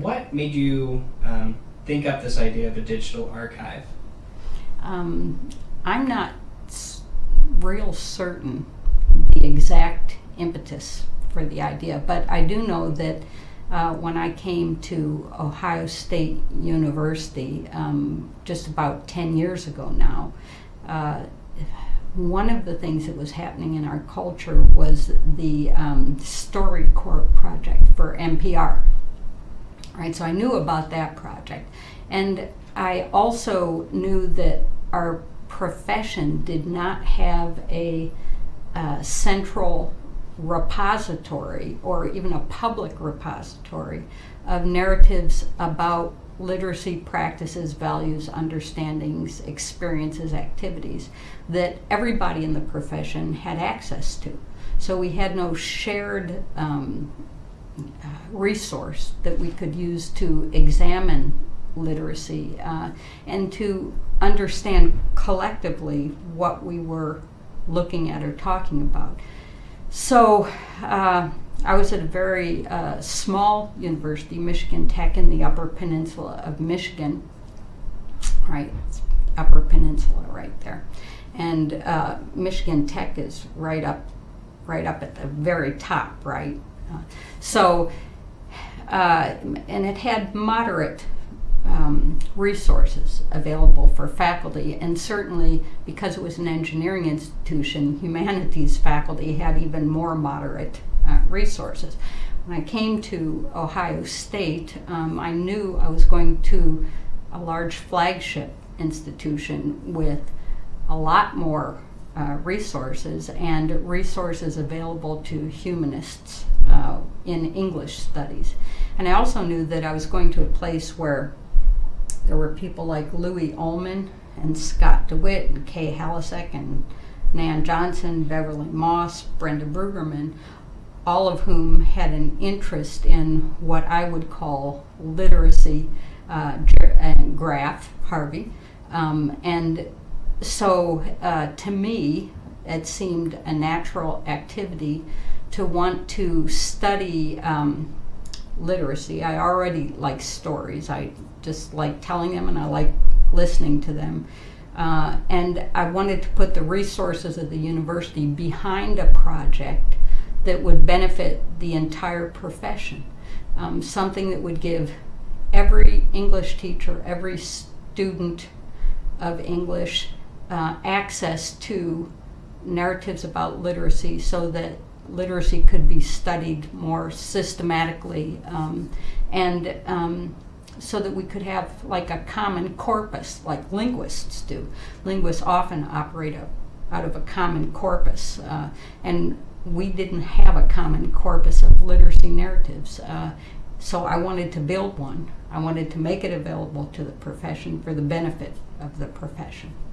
what made you um, think up this idea of a digital archive? Um, I'm not real certain the exact impetus for the idea, but I do know that uh, when I came to Ohio State University um, just about 10 years ago now, uh, one of the things that was happening in our culture was the um, StoryCorps project for NPR. Right, so I knew about that project. And I also knew that our profession did not have a uh, central repository or even a public repository of narratives about literacy practices, values, understandings, experiences, activities that everybody in the profession had access to. So we had no shared um, resource that we could use to examine literacy uh, and to understand collectively what we were looking at or talking about. So uh, I was at a very uh, small university, Michigan Tech, in the Upper Peninsula of Michigan. Right, Upper Peninsula, right there, and uh, Michigan Tech is right up, right up at the very top, right. So, uh, and it had moderate um, resources available for faculty, and certainly because it was an engineering institution, humanities faculty had even more moderate uh, resources. When I came to Ohio State, um, I knew I was going to a large flagship institution with a lot more uh, resources and resources available to humanists uh, in English studies. And I also knew that I was going to a place where there were people like Louis Ulman and Scott DeWitt and Kay Halasek and Nan Johnson, Beverly Moss, Brenda Brueggemann, all of whom had an interest in what I would call literacy uh, and graph, Harvey. Um, and so uh, to me, it seemed a natural activity to want to study um, literacy. I already like stories. I just like telling them and I like listening to them. Uh, and I wanted to put the resources of the university behind a project that would benefit the entire profession. Um, something that would give every English teacher, every student of English uh, access to narratives about literacy so that literacy could be studied more systematically um, and um, so that we could have like a common corpus like linguists do. Linguists often operate a, out of a common corpus uh, and we didn't have a common corpus of literacy narratives. Uh, so I wanted to build one. I wanted to make it available to the profession for the benefit of the profession.